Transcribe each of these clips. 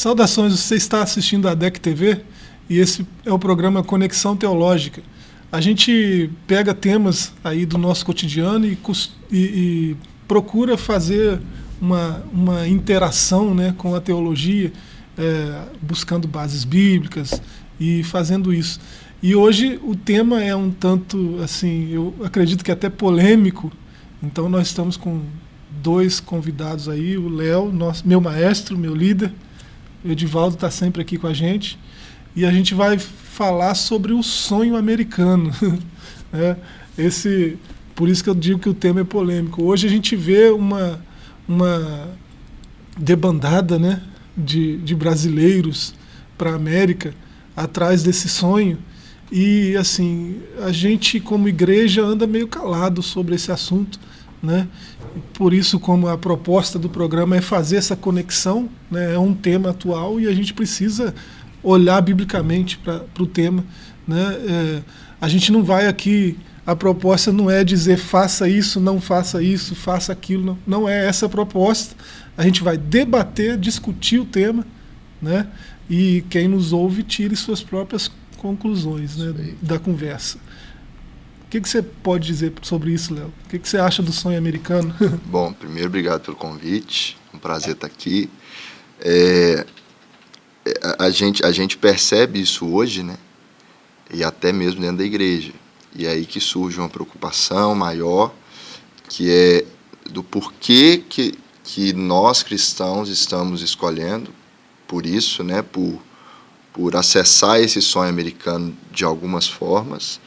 Saudações, você está assistindo a DEC TV e esse é o programa Conexão Teológica. A gente pega temas aí do nosso cotidiano e, e, e procura fazer uma, uma interação né, com a teologia, é, buscando bases bíblicas e fazendo isso. E hoje o tema é um tanto, assim, eu acredito que até polêmico, então nós estamos com dois convidados aí, o Léo, meu maestro, meu líder, o Edivaldo está sempre aqui com a gente, e a gente vai falar sobre o sonho americano. né? Esse, por isso que eu digo que o tema é polêmico. Hoje a gente vê uma, uma debandada né, de, de brasileiros para a América atrás desse sonho. E assim, a gente como igreja anda meio calado sobre esse assunto, né? Por isso, como a proposta do programa é fazer essa conexão, né? é um tema atual e a gente precisa olhar biblicamente para o tema. Né? É, a gente não vai aqui, a proposta não é dizer faça isso, não faça isso, faça aquilo, não, não é essa a proposta. A gente vai debater, discutir o tema, né? e quem nos ouve tire suas próprias conclusões né, da conversa. O que, que você pode dizer sobre isso, Léo? O que, que você acha do sonho americano? Bom, primeiro, obrigado pelo convite. Um prazer estar aqui. É, é, a, gente, a gente percebe isso hoje, né? E até mesmo dentro da igreja. E é aí que surge uma preocupação maior, que é do porquê que, que nós cristãos estamos escolhendo por isso, né? Por, por acessar esse sonho americano de algumas formas,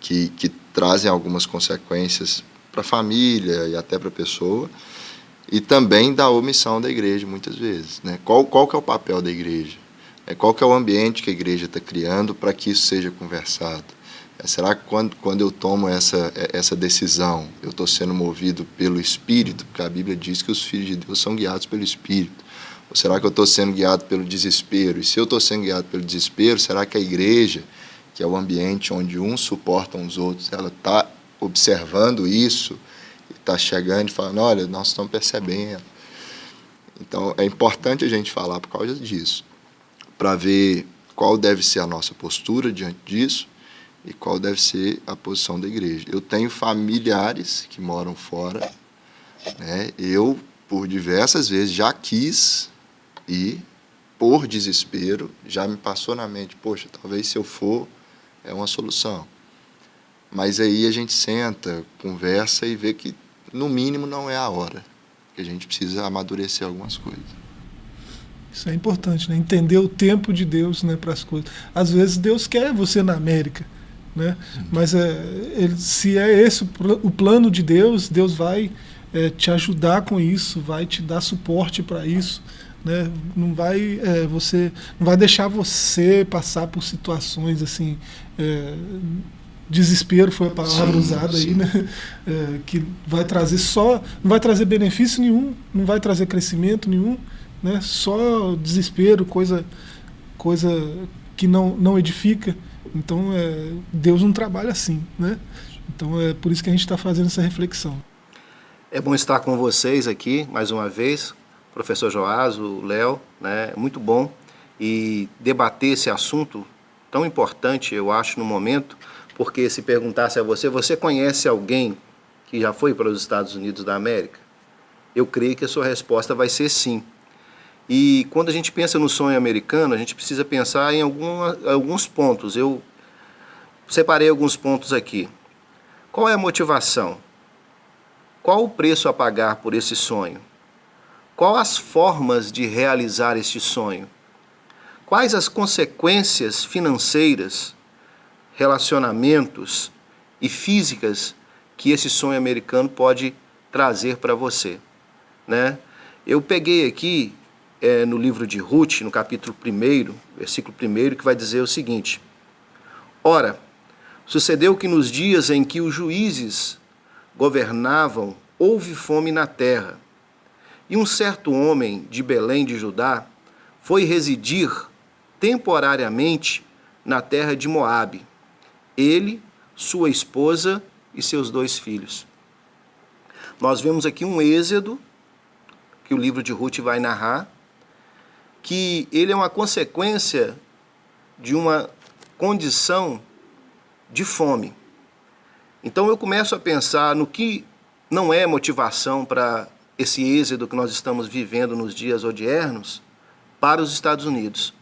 que, que trazem algumas consequências para a família e até para a pessoa, e também da omissão da igreja, muitas vezes. Né? Qual, qual que é o papel da igreja? É, qual que é o ambiente que a igreja está criando para que isso seja conversado? É, será que quando, quando eu tomo essa, é, essa decisão, eu estou sendo movido pelo Espírito? Porque a Bíblia diz que os filhos de Deus são guiados pelo Espírito. Ou será que eu estou sendo guiado pelo desespero? E se eu estou sendo guiado pelo desespero, será que a igreja que é o ambiente onde uns suportam os outros, ela está observando isso, está chegando e falando, olha, nós estamos percebendo. Então, é importante a gente falar por causa disso, para ver qual deve ser a nossa postura diante disso e qual deve ser a posição da igreja. Eu tenho familiares que moram fora, né? eu, por diversas vezes, já quis ir, por desespero, já me passou na mente, poxa, talvez se eu for, é uma solução. Mas aí a gente senta, conversa e vê que, no mínimo, não é a hora. Que a gente precisa amadurecer algumas coisas. Isso é importante, né? entender o tempo de Deus né, para as coisas. Às vezes Deus quer você na América, né? mas é, ele, se é esse o plano de Deus, Deus vai é, te ajudar com isso, vai te dar suporte para isso. Né? Não vai é, você não vai deixar você passar por situações assim é, desespero foi a palavra sim, usada sim. aí, né? É, que vai trazer só não vai trazer benefício nenhum, não vai trazer crescimento nenhum, né? Só desespero, coisa coisa que não não edifica. Então é, Deus não trabalha assim, né? Então é por isso que a gente está fazendo essa reflexão. É bom estar com vocês aqui mais uma vez professor Joás, o Léo, né, muito bom, e debater esse assunto tão importante, eu acho, no momento, porque se perguntasse a você, você conhece alguém que já foi para os Estados Unidos da América? Eu creio que a sua resposta vai ser sim. E quando a gente pensa no sonho americano, a gente precisa pensar em alguns pontos. Eu separei alguns pontos aqui. Qual é a motivação? Qual o preço a pagar por esse sonho? Qual as formas de realizar este sonho? Quais as consequências financeiras, relacionamentos e físicas que esse sonho americano pode trazer para você? Né? Eu peguei aqui é, no livro de Ruth, no capítulo 1, versículo 1, que vai dizer o seguinte: Ora, sucedeu que nos dias em que os juízes governavam, houve fome na terra e um certo homem de Belém de Judá foi residir temporariamente na terra de Moabe. Ele, sua esposa e seus dois filhos. Nós vemos aqui um êxodo que o livro de Ruth vai narrar, que ele é uma consequência de uma condição de fome. Então eu começo a pensar no que não é motivação para esse êxodo que nós estamos vivendo nos dias odiernos para os Estados Unidos.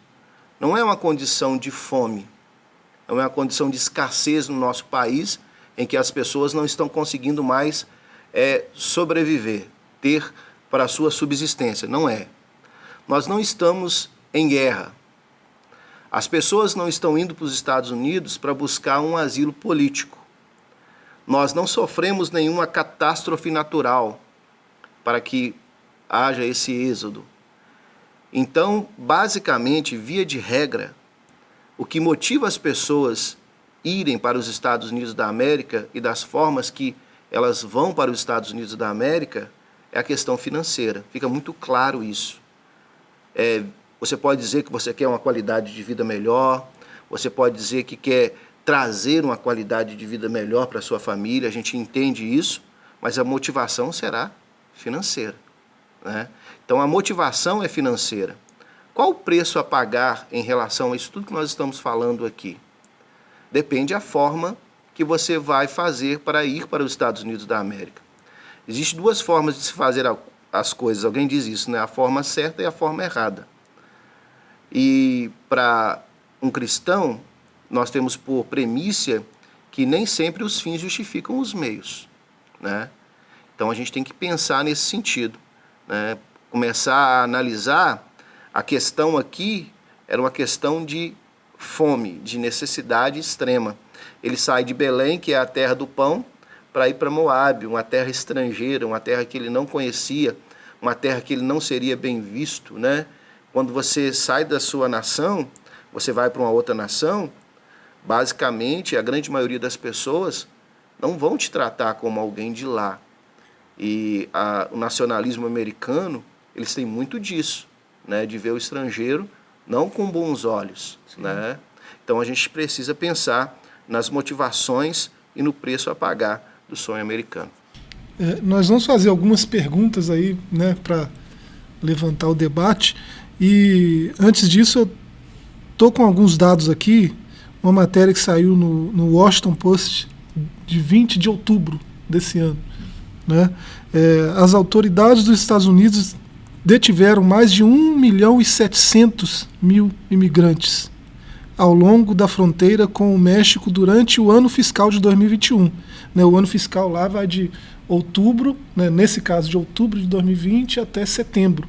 Não é uma condição de fome, é uma condição de escassez no nosso país, em que as pessoas não estão conseguindo mais é, sobreviver, ter para a sua subsistência. Não é. Nós não estamos em guerra. As pessoas não estão indo para os Estados Unidos para buscar um asilo político. Nós não sofremos nenhuma catástrofe natural para que haja esse êxodo. Então, basicamente, via de regra, o que motiva as pessoas irem para os Estados Unidos da América e das formas que elas vão para os Estados Unidos da América é a questão financeira. Fica muito claro isso. É, você pode dizer que você quer uma qualidade de vida melhor, você pode dizer que quer trazer uma qualidade de vida melhor para sua família, a gente entende isso, mas a motivação será financeira. Né? Então a motivação é financeira. Qual o preço a pagar em relação a isso tudo que nós estamos falando aqui? Depende da forma que você vai fazer para ir para os Estados Unidos da América. Existem duas formas de se fazer as coisas, alguém diz isso, né? a forma certa e a forma errada. E para um cristão, nós temos por premissa que nem sempre os fins justificam os meios. Né? Então a gente tem que pensar nesse sentido. Né? Começar a analisar a questão aqui era uma questão de fome, de necessidade extrema. Ele sai de Belém, que é a terra do pão, para ir para Moab, uma terra estrangeira, uma terra que ele não conhecia, uma terra que ele não seria bem visto, né? Quando você sai da sua nação, você vai para uma outra nação, basicamente a grande maioria das pessoas não vão te tratar como alguém de lá. E a, o nacionalismo americano, eles têm muito disso, né, de ver o estrangeiro não com bons olhos, né? Então a gente precisa pensar nas motivações e no preço a pagar do sonho americano. É, nós vamos fazer algumas perguntas aí, né, para levantar o debate. E antes disso, eu tô com alguns dados aqui, uma matéria que saiu no, no Washington Post de 20 de outubro desse ano. Né? É, as autoridades dos Estados Unidos detiveram mais de 1 milhão e 700 mil imigrantes ao longo da fronteira com o México durante o ano fiscal de 2021. Né, o ano fiscal lá vai de outubro, né, nesse caso de outubro de 2020 até setembro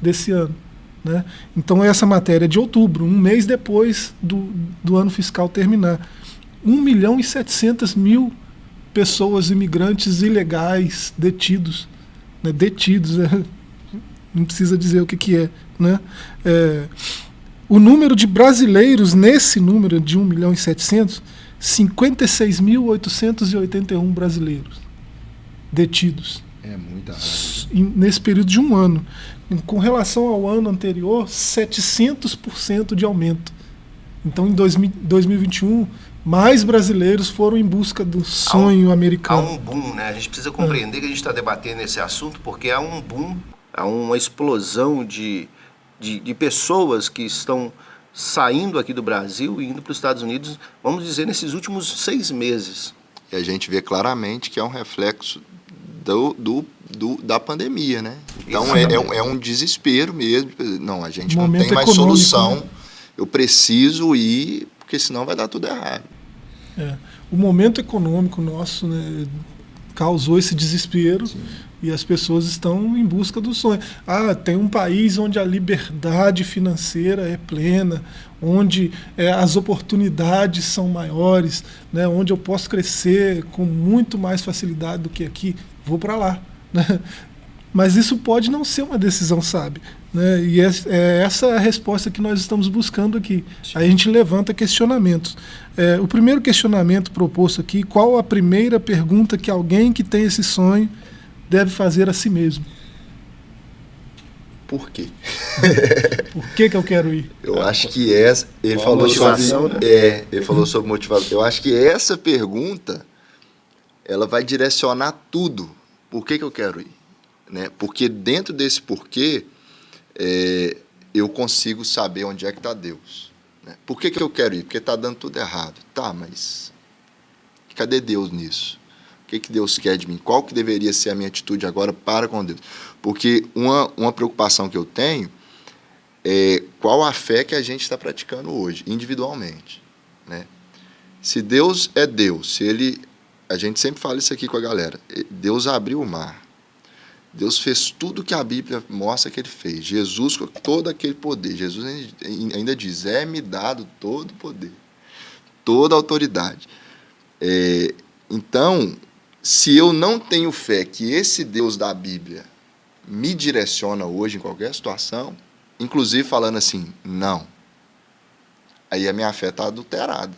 desse ano. Né? Então essa matéria é de outubro, um mês depois do, do ano fiscal terminar. 1 milhão e 700 mil pessoas, imigrantes ilegais, detidos. Né? Detidos, é, não precisa dizer o que, que é. Né? É, o número de brasileiros nesse número de 1 milhão e 700, 56.881 brasileiros detidos. É muita Nesse período de um ano. Com relação ao ano anterior, 700% de aumento. Então, em 2021, mais brasileiros foram em busca do sonho há um, americano. Há um boom, né? A gente precisa compreender é. que a gente está debatendo esse assunto porque há um boom, há uma explosão de, de, de pessoas que estão saindo aqui do Brasil e indo para os Estados Unidos, vamos dizer, nesses últimos seis meses. E a gente vê claramente que é um reflexo do, do, do da pandemia, né? Então é, é, um, é, um, desespero mesmo. Não, a gente não tem mais solução. Né? Eu preciso ir, porque senão vai dar tudo errado. É. O momento econômico nosso né, causou esse desespero. Sim. E as pessoas estão em busca do sonho. Ah, tem um país onde a liberdade financeira é plena, onde é, as oportunidades são maiores, né, onde eu posso crescer com muito mais facilidade do que aqui. Vou para lá. Né? Mas isso pode não ser uma decisão sábia. Né? E é, é essa a resposta que nós estamos buscando aqui. Sim. Aí a gente levanta questionamentos. É, o primeiro questionamento proposto aqui: qual a primeira pergunta que alguém que tem esse sonho deve fazer a si mesmo. Por quê? Por que, que eu quero ir? Eu acho que essa. Ele falou sobre. Né? É, ele falou sobre motivação. Eu acho que essa pergunta ela vai direcionar tudo. Por que, que eu quero ir? Né? Porque dentro desse porquê, é, eu consigo saber onde é que está Deus. Né? Por que, que eu quero ir? Porque está dando tudo errado. Tá, mas cadê Deus nisso? O que, que Deus quer de mim? Qual que deveria ser a minha atitude agora para com Deus? Porque uma, uma preocupação que eu tenho é qual a fé que a gente está praticando hoje, individualmente. Né? Se Deus é Deus, se Ele. A gente sempre fala isso aqui com a galera. Deus abriu o mar. Deus fez tudo que a Bíblia mostra que ele fez. Jesus com todo aquele poder. Jesus ainda diz: é-me dado todo o poder, toda a autoridade. É, então, se eu não tenho fé que esse Deus da Bíblia me direciona hoje em qualquer situação, inclusive falando assim, não, aí a minha fé está adulterada.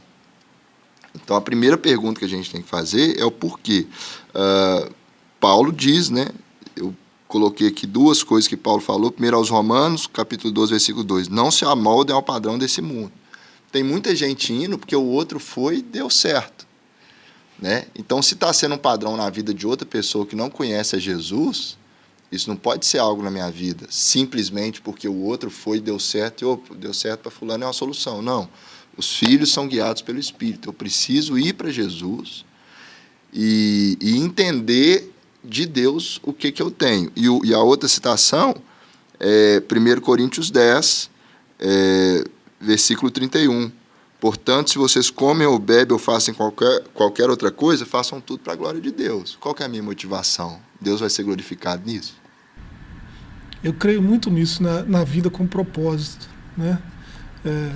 Então, a primeira pergunta que a gente tem que fazer é o porquê. Uh, Paulo diz, né, coloquei aqui duas coisas que Paulo falou. Primeiro aos Romanos, capítulo 12, versículo 2. Não se amoldem ao padrão desse mundo. Tem muita gente indo porque o outro foi e deu certo. Né? Então, se está sendo um padrão na vida de outra pessoa que não conhece a Jesus, isso não pode ser algo na minha vida, simplesmente porque o outro foi e deu certo e opa, deu certo para fulano é uma solução. Não. Os filhos são guiados pelo Espírito. Eu preciso ir para Jesus e, e entender de Deus o que, que eu tenho. E, o, e a outra citação é 1 Coríntios 10, é, versículo 31. Portanto, se vocês comem ou bebem ou fazem qualquer, qualquer outra coisa, façam tudo para a glória de Deus. Qual é a minha motivação? Deus vai ser glorificado nisso? Eu creio muito nisso, na, na vida com propósito. Né? É,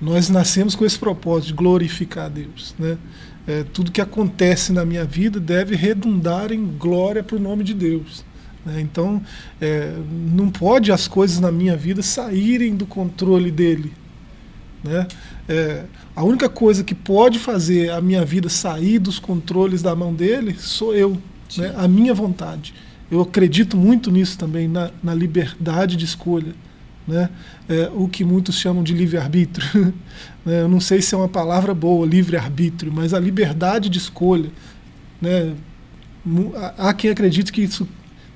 nós nascemos com esse propósito de glorificar a Deus. Né? É, tudo que acontece na minha vida deve redundar em glória para o nome de Deus. Né? Então, é, não pode as coisas na minha vida saírem do controle dele. Né? É, a única coisa que pode fazer a minha vida sair dos controles da mão dele sou eu, né? a minha vontade. Eu acredito muito nisso também, na, na liberdade de escolha né? É, o que muitos chamam de livre-arbítrio. né? Eu não sei se é uma palavra boa, livre-arbítrio, mas a liberdade de escolha. Né? Há quem acredite que isso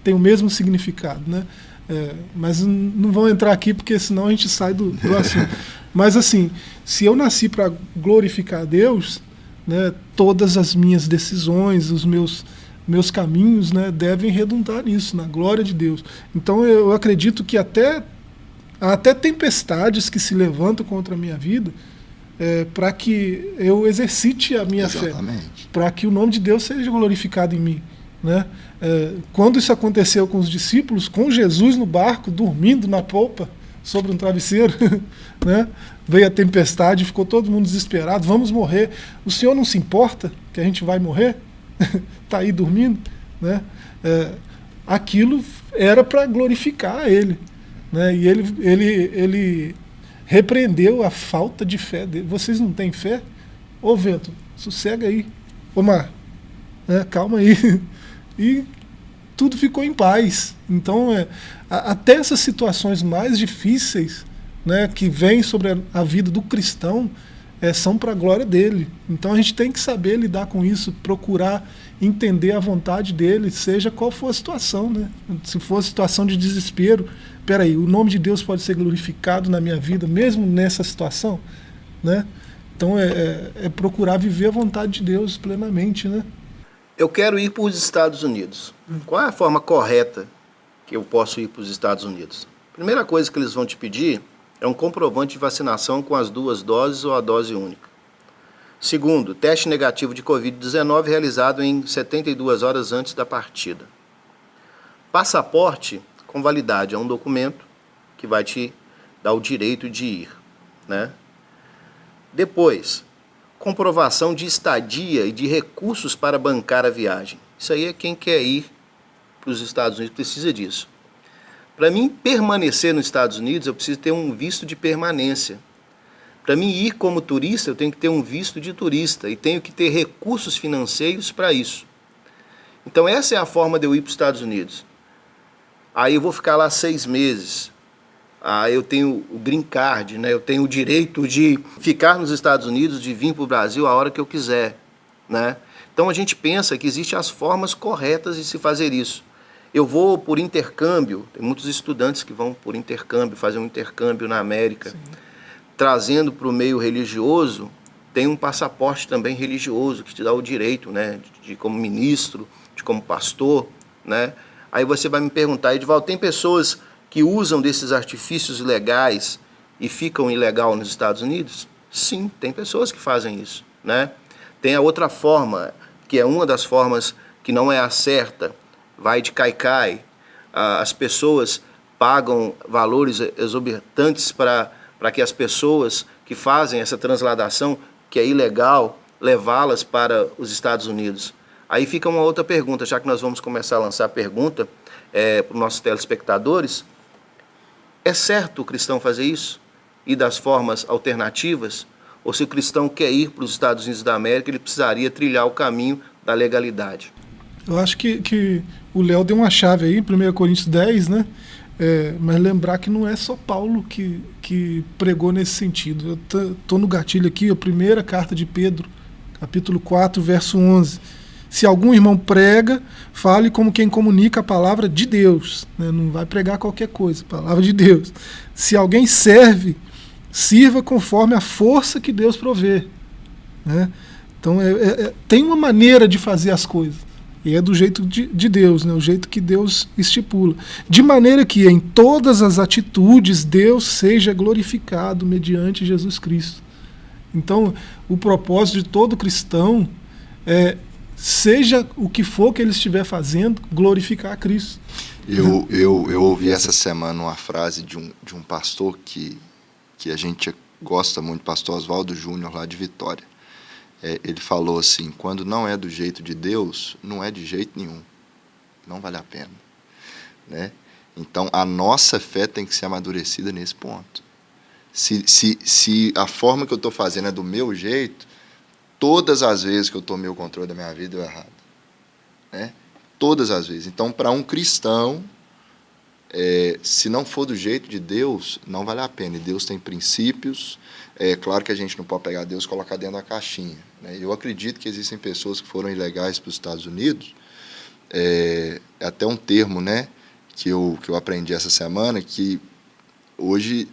tem o mesmo significado. Né? É, mas não vão entrar aqui porque senão a gente sai do, do assunto. mas assim, se eu nasci para glorificar a Deus, né, todas as minhas decisões, os meus meus caminhos né, devem redundar nisso, na glória de Deus. Então eu acredito que até Há até tempestades que se levantam contra a minha vida é, para que eu exercite a minha Exatamente. fé, para que o nome de Deus seja glorificado em mim. Né? É, quando isso aconteceu com os discípulos, com Jesus no barco, dormindo na polpa, sobre um travesseiro, né? veio a tempestade, ficou todo mundo desesperado, vamos morrer. O Senhor não se importa que a gente vai morrer? Está aí dormindo? Né? É, aquilo era para glorificar Ele. Né? E ele, ele, ele repreendeu a falta de fé dele. Vocês não têm fé? Ô vento, sossega aí. Ô mar, né? calma aí. E tudo ficou em paz. Então, é, a, até essas situações mais difíceis né, que vêm sobre a, a vida do cristão é, são para a glória dele. Então a gente tem que saber lidar com isso, procurar entender a vontade dele, seja qual for a situação. Né? Se for situação de desespero, peraí, o nome de Deus pode ser glorificado na minha vida, mesmo nessa situação? Né? Então é, é, é procurar viver a vontade de Deus plenamente. Né? Eu quero ir para os Estados Unidos. Qual é a forma correta que eu posso ir para os Estados Unidos? Primeira coisa que eles vão te pedir é um comprovante de vacinação com as duas doses ou a dose única. Segundo, teste negativo de Covid-19 realizado em 72 horas antes da partida. Passaporte com validade é um documento que vai te dar o direito de ir. Né? Depois, comprovação de estadia e de recursos para bancar a viagem. Isso aí é quem quer ir para os Estados Unidos precisa disso. Para mim permanecer nos Estados Unidos, eu preciso ter um visto de permanência. Para mim ir como turista, eu tenho que ter um visto de turista e tenho que ter recursos financeiros para isso. Então essa é a forma de eu ir para os Estados Unidos. Aí eu vou ficar lá seis meses. Aí eu tenho o green card, né? eu tenho o direito de ficar nos Estados Unidos, de vir para o Brasil a hora que eu quiser. Né? Então a gente pensa que existem as formas corretas de se fazer isso. eu vou por intercâmbio, tem muitos estudantes que vão por intercâmbio, fazem um intercâmbio na América, Sim. trazendo para o meio religioso, tem um passaporte também religioso que te dá o direito, né, de, de como ministro, de como pastor, né? Aí você vai me perguntar, Edvaldo, tem pessoas que usam desses artifícios legais e ficam ilegal nos Estados Unidos? Sim, tem pessoas que fazem isso, né? Tem a outra forma, que é uma das formas que não é a certa, vai de caicai, as pessoas pagam valores exorbitantes para que as pessoas que fazem essa transladação, que é ilegal, levá-las para os Estados Unidos. Aí fica uma outra pergunta, já que nós vamos começar a lançar a pergunta é, para os nossos telespectadores. É certo o cristão fazer isso? E das formas alternativas? Ou se o cristão quer ir para os Estados Unidos da América, ele precisaria trilhar o caminho da legalidade? Eu acho que, que o Léo deu uma chave aí, 1 Coríntios 10, né? É, mas lembrar que não é só Paulo que, que pregou nesse sentido. Eu estou no gatilho aqui, a primeira carta de Pedro, capítulo 4, verso 11. Se algum irmão prega, fale como quem comunica a palavra de Deus. Né? Não vai pregar qualquer coisa, palavra de Deus. Se alguém serve, sirva conforme a força que Deus provê. Né? Então é, é, é tem uma maneira de fazer as coisas. E é do jeito de, de Deus, né? o jeito que Deus estipula. De maneira que em todas as atitudes Deus seja glorificado mediante Jesus Cristo. Então, o propósito de todo cristão é seja o que for que ele estiver fazendo, glorificar a Cristo. Eu, eu, eu ouvi essa semana uma frase de um, de um pastor que, que a gente gosta muito, pastor Oswaldo Júnior, lá de Vitória. É, ele falou assim: quando não é do jeito de Deus, não é de jeito nenhum. Não vale a pena. Né? Então, a nossa fé tem que ser amadurecida nesse ponto. Se, se, se a forma que eu estou fazendo é do meu jeito, todas as vezes que eu tomei o controle da minha vida, eu errado. Né? Todas as vezes. Então, para um cristão, é, se não for do jeito de Deus, não vale a pena. E Deus tem princípios. É claro que a gente não pode pegar Deus e colocar dentro da caixinha. Né? Eu acredito que existem pessoas que foram ilegais para os Estados Unidos. É, é até um termo né, que, eu, que eu aprendi essa semana, que hoje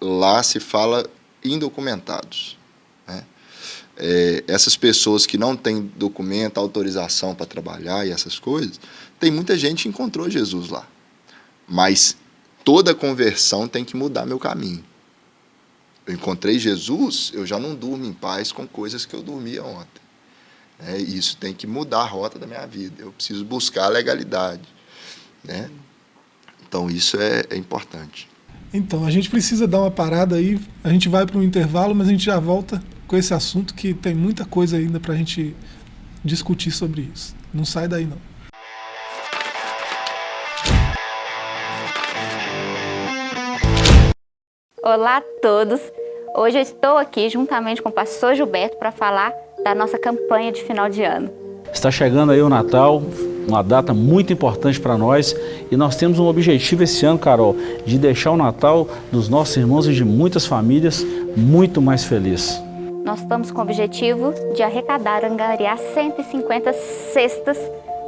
lá se fala indocumentados é, essas pessoas que não têm documento, autorização para trabalhar e essas coisas, tem muita gente que encontrou Jesus lá. Mas toda conversão tem que mudar meu caminho. Eu encontrei Jesus, eu já não durmo em paz com coisas que eu dormia ontem. É, isso tem que mudar a rota da minha vida. Eu preciso buscar a legalidade. Né? Então isso é, é importante. Então, a gente precisa dar uma parada aí, a gente vai para um intervalo, mas a gente já volta com esse assunto que tem muita coisa ainda para a gente discutir sobre isso. Não sai daí não. Olá a todos! Hoje eu estou aqui juntamente com o pastor Gilberto para falar da nossa campanha de final de ano. Está chegando aí o Natal, uma data muito importante para nós e nós temos um objetivo esse ano, Carol, de deixar o Natal dos nossos irmãos e de muitas famílias muito mais feliz nós estamos com o objetivo de arrecadar, angariar 150 cestas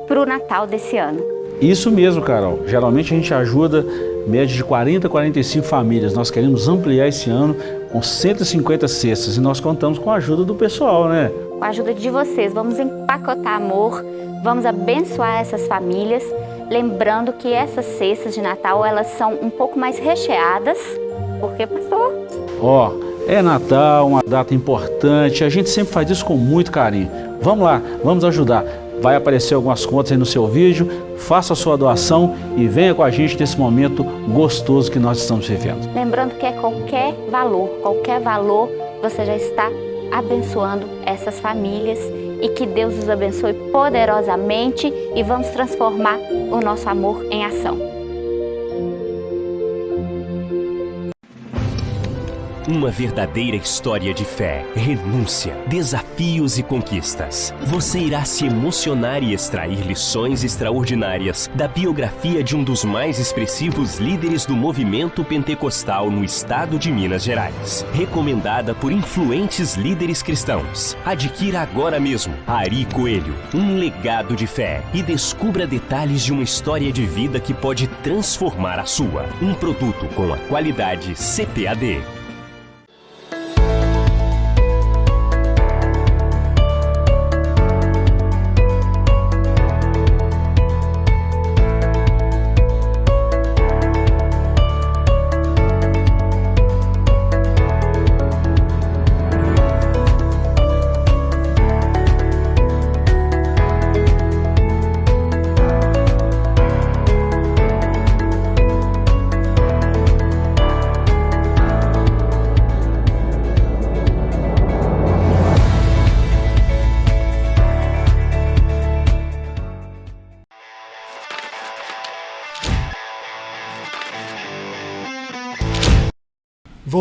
para o Natal desse ano. Isso mesmo, Carol. Geralmente a gente ajuda média de 40 a 45 famílias. Nós queremos ampliar esse ano com 150 cestas e nós contamos com a ajuda do pessoal, né? Com a ajuda de vocês, vamos empacotar amor, vamos abençoar essas famílias, lembrando que essas cestas de Natal, elas são um pouco mais recheadas, porque, pastor? Ó, oh, é Natal, uma data importante, a gente sempre faz isso com muito carinho. Vamos lá, vamos ajudar. Vai aparecer algumas contas aí no seu vídeo, faça a sua doação e venha com a gente nesse momento gostoso que nós estamos vivendo. Lembrando que é qualquer valor, qualquer valor, você já está abençoando essas famílias e que Deus os abençoe poderosamente e vamos transformar o nosso amor em ação. Uma verdadeira história de fé, renúncia, desafios e conquistas. Você irá se emocionar e extrair lições extraordinárias da biografia de um dos mais expressivos líderes do movimento pentecostal no estado de Minas Gerais. Recomendada por influentes líderes cristãos. Adquira agora mesmo Ari Coelho, um legado de fé e descubra detalhes de uma história de vida que pode transformar a sua. Um produto com a qualidade CPAD.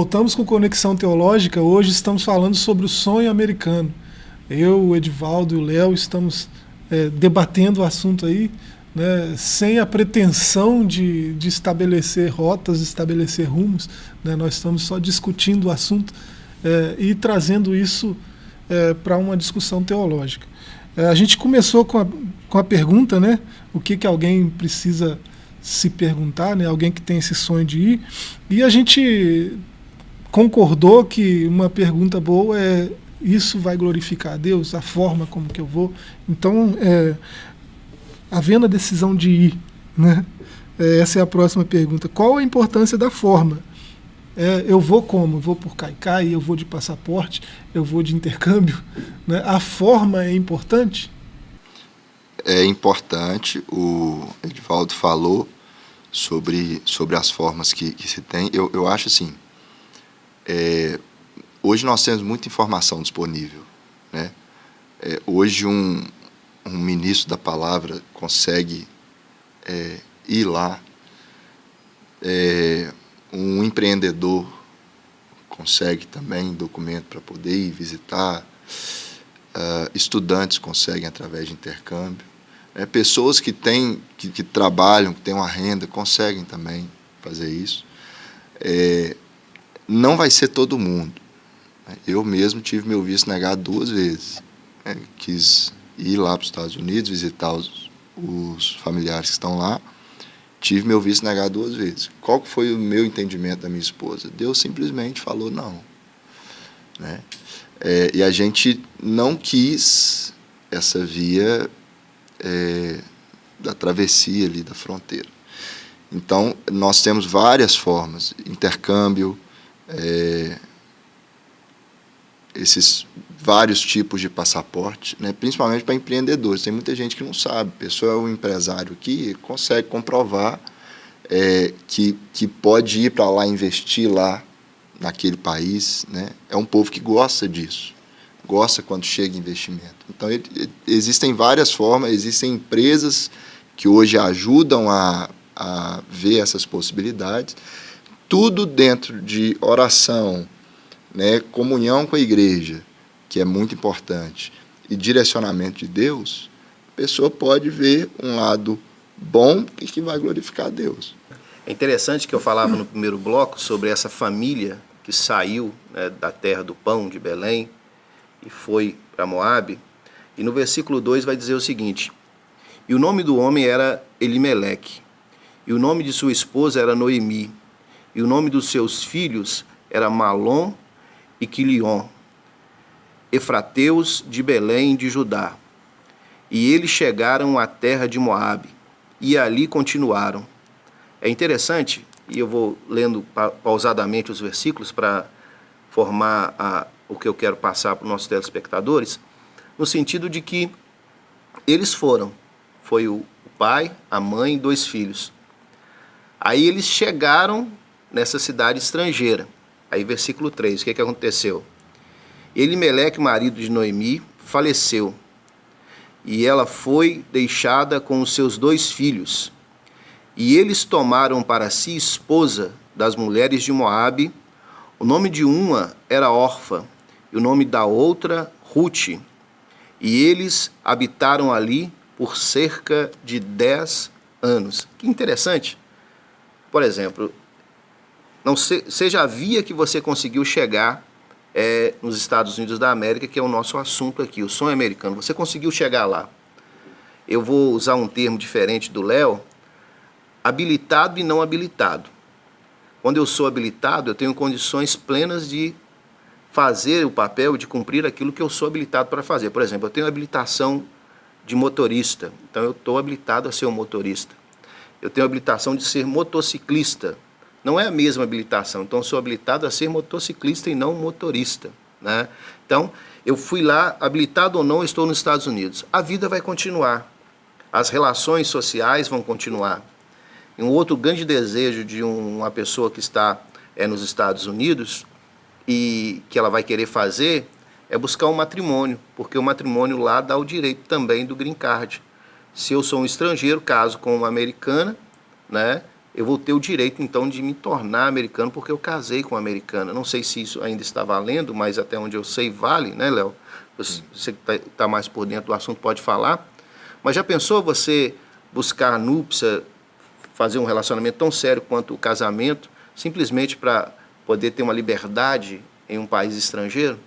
Voltamos com Conexão Teológica. Hoje estamos falando sobre o sonho americano. Eu, o Edivaldo e o Léo estamos é, debatendo o assunto aí, né, sem a pretensão de, de estabelecer rotas, estabelecer rumos. Né, nós estamos só discutindo o assunto é, e trazendo isso é, para uma discussão teológica. É, a gente começou com a, com a pergunta, né, o que, que alguém precisa se perguntar, né, alguém que tem esse sonho de ir, e a gente concordou que uma pergunta boa é isso vai glorificar a Deus, a forma como que eu vou. Então, é, havendo a decisão de ir, né? É, essa é a próxima pergunta. Qual a importância da forma? É, eu vou como? Eu vou por caicai, eu vou de passaporte, eu vou de intercâmbio. Né? A forma é importante? É importante. O Edvaldo falou sobre, sobre as formas que, que se tem. Eu, eu acho assim, é, hoje nós temos muita informação disponível. Né? É, hoje um, um ministro da palavra consegue é, ir lá, é, um empreendedor consegue também documento para poder ir visitar, uh, estudantes conseguem através de intercâmbio, né? pessoas que, têm, que, que, trabalham, que têm uma renda, conseguem também fazer isso. Não vai ser todo mundo. Eu mesmo tive meu visto negado duas vezes. É, quis ir lá para os Estados Unidos, visitar os, os, familiares que estão lá. Tive meu visto negado duas vezes. Qual foi o meu entendimento da minha esposa? Deus simplesmente falou não. Né? É, e a gente não quis essa via é, da travessia ali da fronteira. Então, nós temos várias formas, intercâmbio, é, esses vários tipos de passaporte, né, principalmente para empreendedores. Tem muita gente que não sabe. A pessoa é um empresário que consegue comprovar é, que, que pode ir para lá investir lá naquele país. Né? É um povo que gosta disso, gosta quando chega investimento. Então, ele, existem várias formas, existem empresas que hoje ajudam a, a ver essas possibilidades tudo dentro de oração, né, comunhão com a igreja, que é muito importante, e direcionamento de Deus, a pessoa pode ver um lado bom e que vai glorificar a Deus. É interessante que eu falava no primeiro bloco sobre essa família que saiu né, da terra do pão de Belém e foi para Moabe. E no versículo 2 vai dizer o seguinte: E o nome do homem era Elimeleque, e o nome de sua esposa era Noemi, e o nome dos seus filhos era Malom e Quilion, efrateus de Belém de Judá. E eles chegaram à terra de Moabe, e ali continuaram. É interessante, e eu vou lendo pausadamente os versículos para formar a, o que eu quero passar para os nossos telespectadores, no sentido de que eles foram, foi o pai, a mãe e dois filhos. Aí eles chegaram nessa cidade estrangeira. Aí versículo 3, o que, que aconteceu? Elimeleque, marido de Noemi, faleceu, e ela foi deixada com os seus dois filhos. E eles tomaram para si esposa das mulheres de Moabe, O nome de uma era Orfa e o nome da outra Ruth. E eles habitaram ali por cerca de 10 anos. Que interessante. Por exemplo, não se, seja a via que você conseguiu chegar é, nos Estados Unidos da América, que é o nosso assunto aqui, o sonho americano. Você conseguiu chegar lá. Eu vou usar um termo diferente do Léo, habilitado e não habilitado. Quando eu sou habilitado, eu tenho condições plenas de fazer o papel, de cumprir aquilo que eu sou habilitado para fazer. Por exemplo, eu tenho habilitação de motorista, então eu estou habilitado a ser um motorista. Eu tenho habilitação de ser motociclista, não é a mesma habilitação, então sou habilitado a ser motociclista e não motorista. Né? Então, eu fui lá, habilitado ou não, estou nos Estados Unidos. A vida vai continuar, as relações sociais vão continuar. Um outro grande desejo de uma pessoa que está é, nos Estados Unidos e que ela vai querer fazer é buscar um matrimônio, porque o matrimônio lá dá o direito também do green card. Se eu sou um estrangeiro, caso com uma americana, né, eu vou ter o direito então de me tornar americano porque eu casei com uma americana. Não sei se isso ainda está valendo, mas até onde eu sei vale, né, Léo? Você que está tá mais por dentro do assunto pode falar. Mas já pensou você buscar núpcia, fazer um relacionamento tão sério quanto o casamento, simplesmente para poder ter uma liberdade em um país estrangeiro?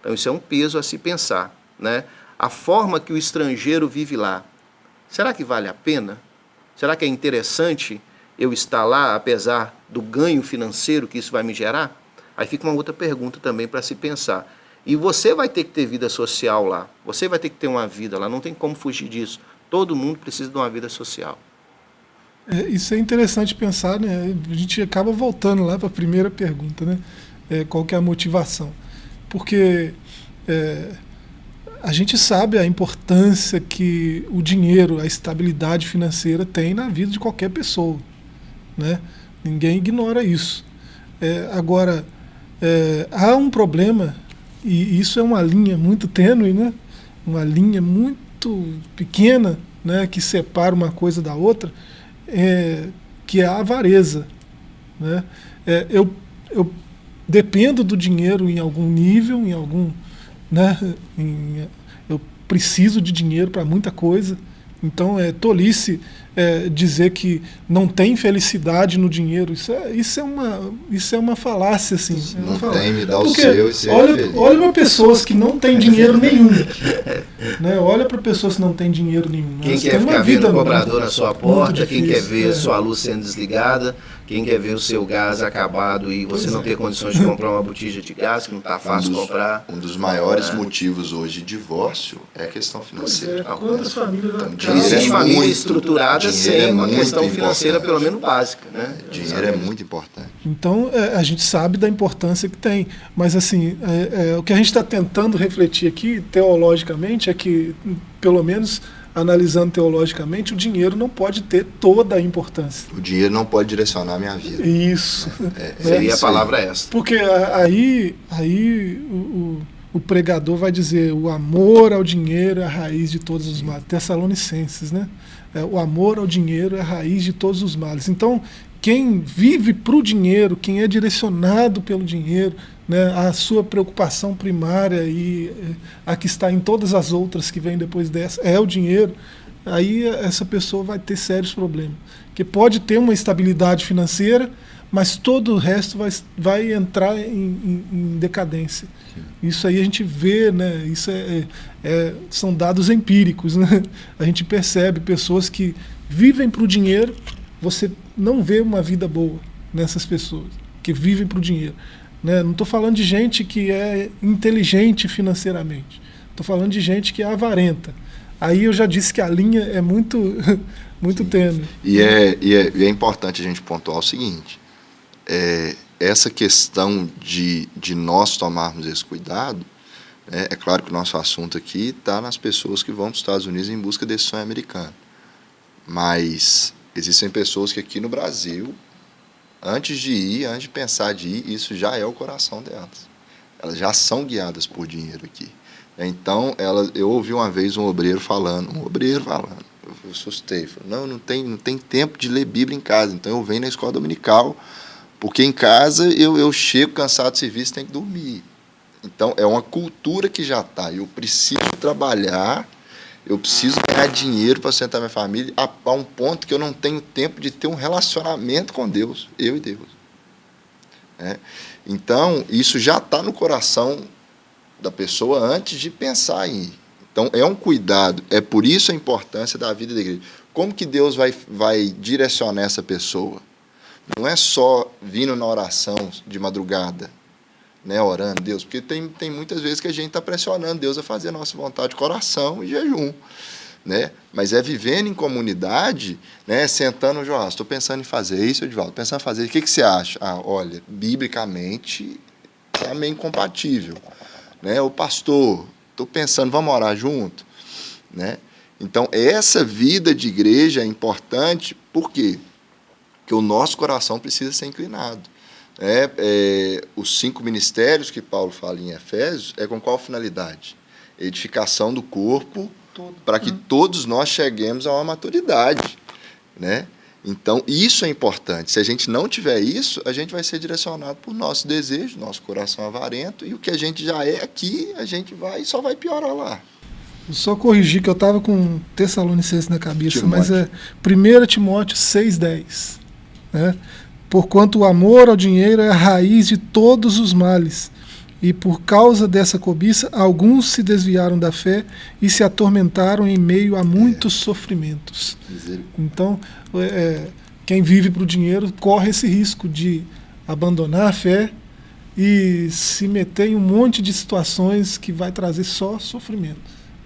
Então isso é um peso a se pensar, né? A forma que o estrangeiro vive lá, será que vale a pena? Será que é interessante eu estar lá, apesar do ganho financeiro que isso vai me gerar? Aí fica uma outra pergunta também para se pensar. E você vai ter que ter vida social lá, você vai ter que ter uma vida lá, não tem como fugir disso. Todo mundo precisa de uma vida social. É, isso é interessante pensar, né? A gente acaba voltando lá para a primeira pergunta, né? É, qual que é a motivação? porque é, a gente sabe a importância que o dinheiro, a estabilidade financeira tem na vida de qualquer pessoa. Né? Ninguém ignora isso. É, agora, é, há um problema, e isso é uma linha muito tênue, né? uma linha muito pequena né? que separa uma coisa da outra, é, que é a avareza. Né? É, eu, eu dependo do dinheiro em algum nível, em algum. Né, em, eu preciso de dinheiro para muita coisa. Então é tolice é, dizer que não tem felicidade no dinheiro. Isso é, isso é, uma, isso é uma falácia. Assim, é não falácia. tem, me dá Porque o seu olha, olha para pessoas que não têm dinheiro nenhum. né? Olha para pessoas que não têm dinheiro nenhum. Quem quer ficar vendo o cobrador na sua porta, quem quer ver é. sua luz sendo desligada, quem quer ver o seu gás acabado e você pois não é. ter condições de comprar uma botija de gás, que não está fácil um dos, comprar. Um dos maiores é. motivos hoje de divórcio é a questão financeira. É. Quantas famílias então, Existe é família estruturada sem é uma questão financeira, pelo menos básica. Né? Dinheiro Exatamente. é muito importante. Então, é, a gente sabe da importância que tem. Mas, assim, o que a gente está tentando refletir aqui, teologicamente, é que, pelo menos analisando teologicamente, o dinheiro não pode ter toda a importância. O dinheiro não pode direcionar a minha vida. Isso. É, é, seria a palavra essa. Porque aí, aí o, o, o, pregador vai dizer o amor ao dinheiro é a raiz de todos os males. Tessalonicenses, né? É, o amor ao dinheiro é a raiz de todos os males. Então, quem vive para o dinheiro, quem é direcionado pelo dinheiro, né, a sua preocupação primária e eh, a que está em todas as outras que vêm depois dessa é o dinheiro, aí essa pessoa vai ter sérios problemas. Que pode ter uma estabilidade financeira, mas todo o resto vai, vai entrar em, em, em decadência. Sim. Isso aí a gente vê, né, isso é, é, é, são dados empíricos. Né? A gente percebe pessoas que vivem para o dinheiro, você não vê uma vida boa nessas pessoas que vivem para o dinheiro. Né? Não estou falando de gente que é inteligente financeiramente. Estou falando de gente que é avarenta. Aí eu já disse que a linha é muito, muito tênue. E é, e, é, e é importante a gente pontuar o seguinte: é, essa questão de, de nós tomarmos esse cuidado, é, é claro que o nosso assunto aqui está nas pessoas que vão para os Estados Unidos em busca desse sonho americano. Mas existem pessoas que aqui no Brasil antes de ir, antes de pensar de ir, isso já é o coração delas. Elas já são guiadas por dinheiro aqui. Então, ela, eu ouvi uma vez um obreiro falando, um obreiro falando, eu assustei, falei, não, não tem, não tem tempo de ler Bíblia em casa, então eu venho na escola dominical Porque em casa eu, eu chego cansado do serviço, tenho que dormir. Então é uma cultura que já está. Eu preciso trabalhar, eu preciso ganhar dinheiro para sustentar minha família a, a, um ponto que eu não tenho tempo de ter um relacionamento com Deus, eu e Deus. É. Então isso já está no coração da pessoa antes de pensar em ir. Então é um cuidado, é por isso a importância da vida da igreja. Como que Deus vai, vai direcionar essa pessoa? Não é só vindo na oração de madrugada, né, orando Deus, porque tem, tem muitas vezes que a gente está pressionando Deus a fazer a nossa vontade de coração e jejum. Né? Mas é vivendo em comunidade, né? sentando, Joás, estou pensando em fazer isso, Edvaldo, pensando em fazer, o que, que você acha? Ah, olha, biblicamente é meio incompatível. Né? O pastor, estou pensando, vamos orar junto? Né? Então, essa vida de igreja é importante, por quê? Porque o nosso coração precisa ser inclinado. É, é, os cinco ministérios que Paulo fala em Efésios é com qual finalidade? Edificação do corpo para que hum. todos nós cheguemos a uma maturidade, né? Então, isso é importante. Se a gente não tiver isso, a gente vai ser direcionado por nosso desejo, nosso coração avarento, e o que a gente já é aqui, a gente vai só vai piorar lá. Só corrigir que eu estava com Tessalonicenses na cabeça, Timóteo. mas é 1 Timóteo 6,10. Né? Porquanto o amor ao dinheiro é a raiz de todos os males. E por causa dessa cobiça, alguns se desviaram da fé e se atormentaram em meio a muitos é. sofrimentos. Então, é, é, quem vive para o dinheiro corre esse risco de abandonar a fé e se meter em um monte de situações que vai trazer só sofrimento.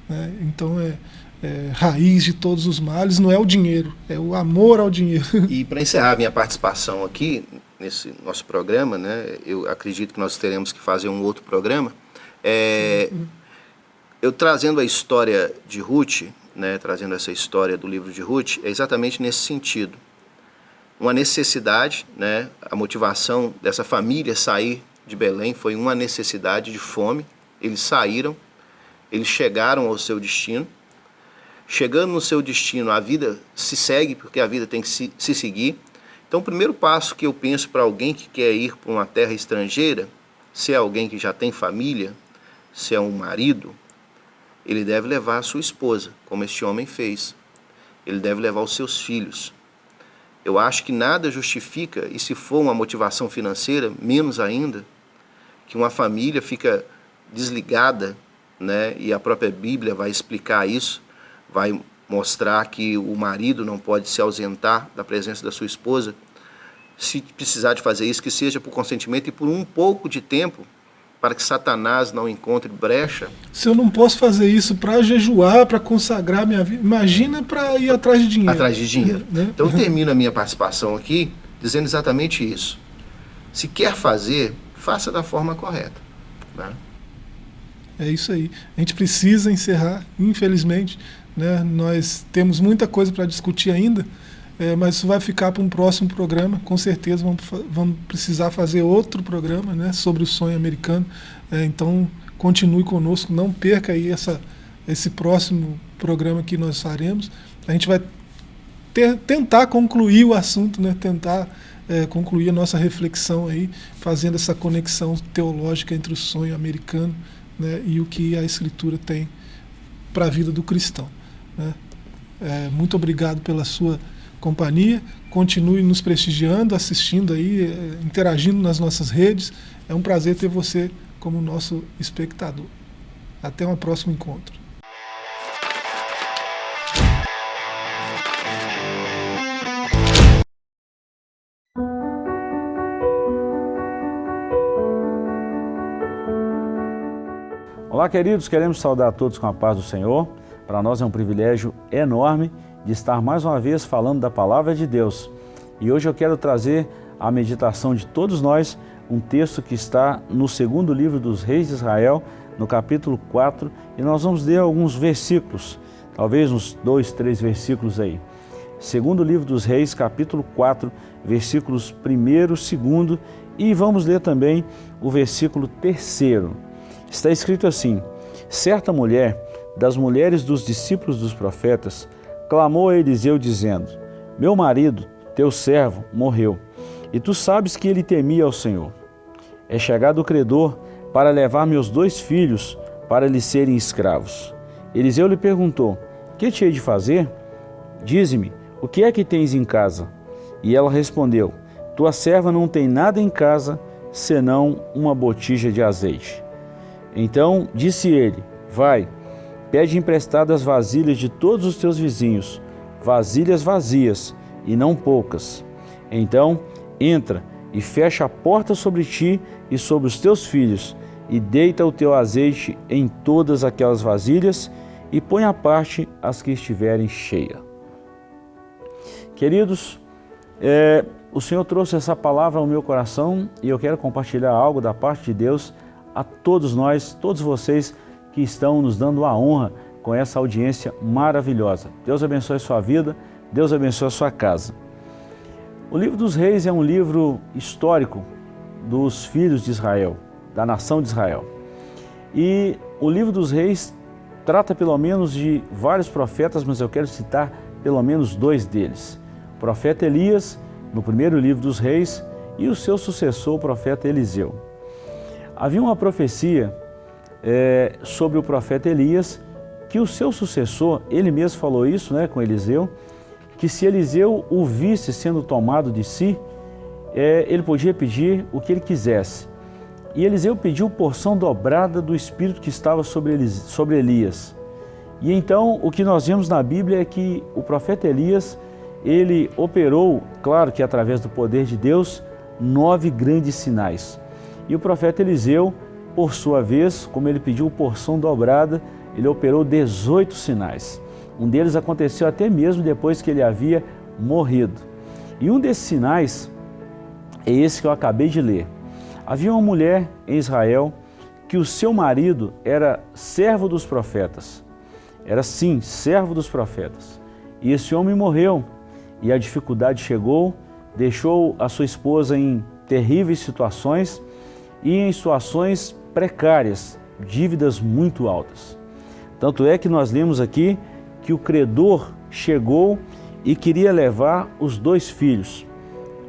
Né? Então, é, é, raiz de todos os males não é o dinheiro, é o amor ao dinheiro. E para encerrar minha participação aqui nesse nosso programa, né, eu acredito que nós teremos que fazer um outro programa. É, eu trazendo a história de Ruth, né, trazendo essa história do livro de Ruth, é exatamente nesse sentido. Uma necessidade, né, a motivação dessa família sair de Belém foi uma necessidade de fome. Eles saíram, eles chegaram ao seu destino chegando no seu destino, a vida se segue, porque a vida tem que se, se seguir. Então, o primeiro passo que eu penso para alguém que quer ir para uma terra estrangeira, se é alguém que já tem família, se é um marido, ele deve levar a sua esposa, como este homem fez. Ele deve levar os seus filhos. Eu acho que nada justifica, e se for uma motivação financeira, menos ainda, que uma família fica desligada, né? e a própria Bíblia vai explicar isso, vai mostrar que o marido não pode se ausentar da presença da sua esposa, se precisar de fazer isso, que seja por consentimento e por um pouco de tempo, para que Satanás não encontre brecha. Se eu não posso fazer isso para jejuar, para consagrar minha vida, imagina para ir atrás de dinheiro. Atrás de dinheiro. Né? Então eu termino a minha participação aqui dizendo exatamente isso. Se quer fazer, faça da forma correta. Né? É isso aí. A gente precisa encerrar, infelizmente. Né? Nós temos muita coisa para discutir ainda, é, mas isso vai ficar para um próximo programa. Com certeza vamos, vamos precisar fazer outro programa né, sobre o sonho americano. É, então continue conosco, não perca aí essa, esse próximo programa que nós faremos. A gente vai ter, tentar concluir o assunto, né, tentar é, concluir a nossa reflexão aí, fazendo essa conexão teológica entre o sonho americano né, e o que a Escritura tem para a vida do cristão. Né? É, muito obrigado pela sua companhia. Continue nos prestigiando, assistindo aí, é, interagindo nas nossas redes. É um prazer ter você como nosso espectador. Até um próximo encontro. Olá, queridos, queremos saudar todos com a paz do Senhor. Para nós é um privilégio enorme de estar mais uma vez falando da Palavra de Deus. E hoje eu quero trazer à meditação de todos nós um texto que está no segundo livro dos Reis de Israel, no capítulo 4, e nós vamos ler alguns versículos, talvez uns dois, três versículos aí. Segundo livro dos Reis, capítulo 4, versículos 1 2 e vamos ler também o versículo 3. Está escrito assim, certa mulher das mulheres dos discípulos dos profetas, clamou a Eliseu dizendo, Meu marido, teu servo, morreu, E tu sabes que ele temia ao Senhor. É chegado o credor para levar meus dois filhos para lhe serem escravos. Eliseu lhe perguntou: Que te hei de fazer? Dize-me, o que é que tens em casa? E ela respondeu: Tua serva não tem nada em casa senão uma botija de azeite. Então disse ele: Vai, pede emprestadas vasilhas de todos os teus vizinhos, vasilhas vazias e não poucas. Então entra e fecha a porta sobre ti e sobre os teus filhos, e deita o teu azeite em todas aquelas vasilhas, e põe à parte as que estiverem cheias. Queridos, é, o Senhor trouxe essa palavra ao meu coração e eu quero compartilhar algo da parte de Deus a todos nós, todos vocês que estão nos dando a honra com essa audiência maravilhosa. Deus abençoe sua vida, Deus abençoe sua casa. O livro dos reis é um livro histórico dos filhos de Israel, da nação de Israel. E o livro dos reis trata pelo menos de vários profetas, mas eu quero citar pelo menos dois deles. O profeta Elias no primeiro livro dos reis, e o seu sucessor, o profeta Eliseu. Havia uma profecia é, sobre o profeta Elias, que o seu sucessor, ele mesmo falou isso né, com Eliseu, que se Eliseu o visse sendo tomado de si, é, ele podia pedir o que ele quisesse. E Eliseu pediu porção dobrada do Espírito que estava sobre, Elis, sobre Elias. E então o que nós vemos na Bíblia é que o profeta Elias ele operou, claro que através do poder de Deus, nove grandes sinais. E o profeta Eliseu, por sua vez, como ele pediu porção dobrada, ele operou 18 sinais. Um deles aconteceu até mesmo depois que ele havia morrido. E um desses sinais é esse que eu acabei de ler. Havia uma mulher em Israel que o seu marido era servo dos profetas. Era sim, servo dos profetas. E esse homem morreu e a dificuldade chegou, deixou a sua esposa em terríveis situações e em situações precárias, dívidas muito altas. Tanto é que nós lemos aqui que o credor chegou e queria levar os dois filhos.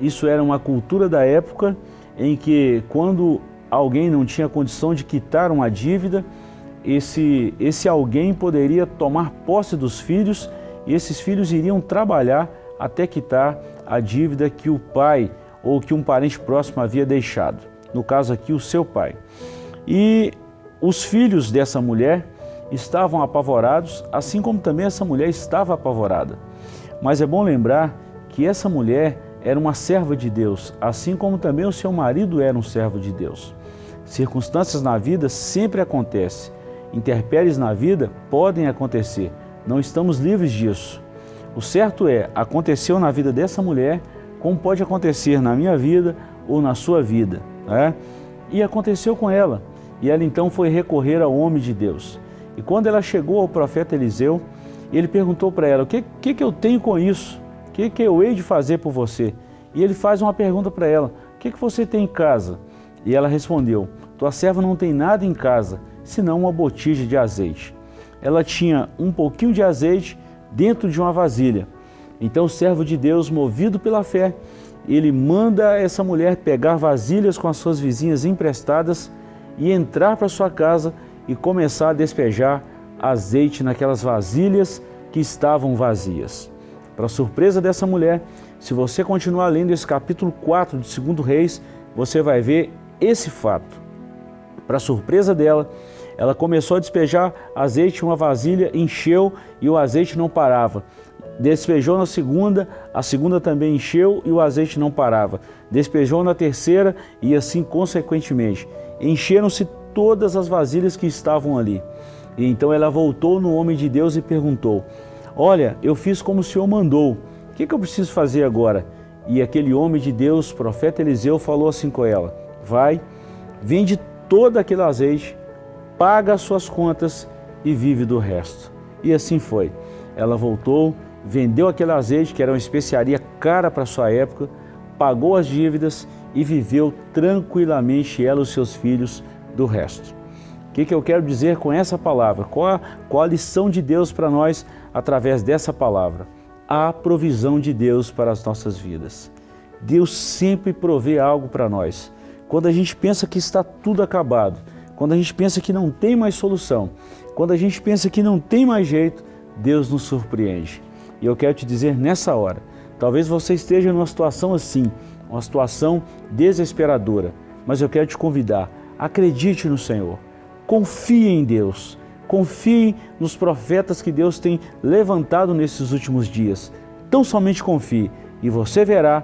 Isso era uma cultura da época em que quando alguém não tinha condição de quitar uma dívida, esse, esse alguém poderia tomar posse dos filhos e esses filhos iriam trabalhar até quitar a dívida que o pai ou que um parente próximo havia deixado. No caso aqui, o seu pai. E os filhos dessa mulher estavam apavorados, assim como também essa mulher estava apavorada. Mas é bom lembrar que essa mulher era uma serva de Deus, assim como também o seu marido era um servo de Deus. Circunstâncias na vida sempre acontecem, interpéries na vida podem acontecer, não estamos livres disso. O certo é, aconteceu na vida dessa mulher, como pode acontecer na minha vida ou na sua vida. Né? E aconteceu com ela. E ela então foi recorrer ao homem de Deus. E quando ela chegou ao profeta Eliseu, ele perguntou para ela, o que, que, que eu tenho com isso? O que, que eu hei de fazer por você? E ele faz uma pergunta para ela, o que, que você tem em casa? E ela respondeu, tua serva não tem nada em casa, senão uma botija de azeite. Ela tinha um pouquinho de azeite dentro de uma vasilha. Então o servo de Deus, movido pela fé, ele manda essa mulher pegar vasilhas com as suas vizinhas emprestadas e entrar para sua casa e começar a despejar azeite naquelas vasilhas que estavam vazias. Para surpresa dessa mulher, se você continuar lendo esse capítulo 4 de 2 Reis, você vai ver esse fato. Para surpresa dela, ela começou a despejar azeite em uma vasilha, encheu e o azeite não parava. Despejou na segunda, a segunda também encheu e o azeite não parava. Despejou na terceira e assim consequentemente. Encheram-se todas as vasilhas que estavam ali. E então ela voltou no homem de Deus e perguntou, olha, eu fiz como o Senhor mandou, o que, que eu preciso fazer agora? E aquele homem de Deus, profeta Eliseu, falou assim com ela, vai, vende todo aquele azeite, paga as suas contas e vive do resto. E assim foi. Ela voltou, vendeu aquele azeite, que era uma especiaria cara para sua época, pagou as dívidas e viveu tranquilamente ela e os seus filhos do resto. O que, que eu quero dizer com essa palavra? Qual a, qual a lição de Deus para nós através dessa palavra? A provisão de Deus para as nossas vidas. Deus sempre provê algo para nós. Quando a gente pensa que está tudo acabado, quando a gente pensa que não tem mais solução, quando a gente pensa que não tem mais jeito, Deus nos surpreende. E eu quero te dizer nessa hora, talvez você esteja numa situação assim, uma situação desesperadora, mas eu quero te convidar, acredite no Senhor, confie em Deus, confie nos profetas que Deus tem levantado nesses últimos dias. Tão somente confie e você verá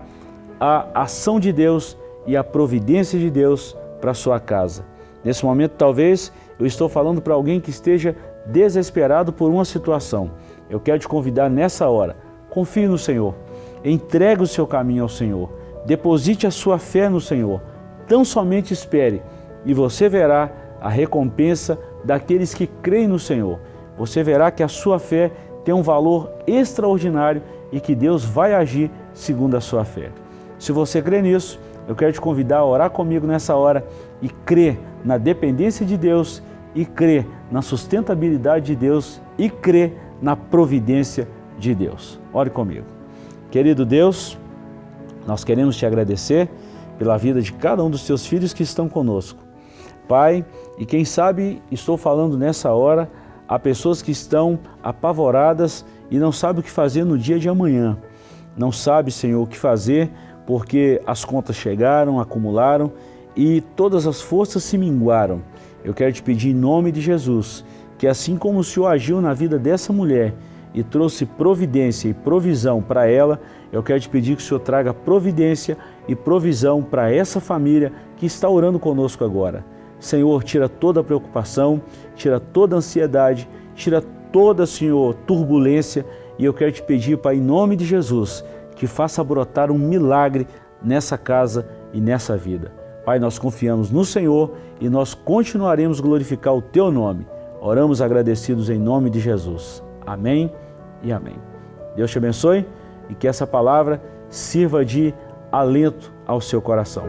a ação de Deus e a providência de Deus para sua casa. Nesse momento, talvez eu estou falando para alguém que esteja desesperado por uma situação. Eu quero te convidar nessa hora. Confie no Senhor. Entregue o seu caminho ao Senhor. Deposite a sua fé no Senhor. Tão somente espere e você verá a recompensa daqueles que creem no Senhor. Você verá que a sua fé tem um valor extraordinário e que Deus vai agir segundo a sua fé. Se você crê nisso, eu quero te convidar a orar comigo nessa hora e crer na dependência de Deus e crer na sustentabilidade de Deus e crer na providência de Deus. Ore comigo. Querido Deus, nós queremos te agradecer pela vida de cada um dos teus filhos que estão conosco. Pai, e quem sabe estou falando nessa hora a pessoas que estão apavoradas e não sabem o que fazer no dia de amanhã. Não sabe, Senhor, o que fazer porque as contas chegaram, acumularam e todas as forças se minguaram. Eu quero te pedir em nome de Jesus que assim como o Senhor agiu na vida dessa mulher e trouxe providência e provisão para ela, eu quero te pedir que o Senhor traga providência e provisão para essa família que está orando conosco agora. Senhor, tira toda a preocupação, tira toda a ansiedade, tira toda, Senhor, turbulência e eu quero te pedir, Pai, em nome de Jesus, que faça brotar um milagre nessa casa e nessa vida. Pai, nós confiamos no Senhor e nós continuaremos glorificar o Teu nome. Oramos agradecidos em nome de Jesus. Amém e amém. Deus te abençoe e que essa palavra sirva de alento ao seu coração.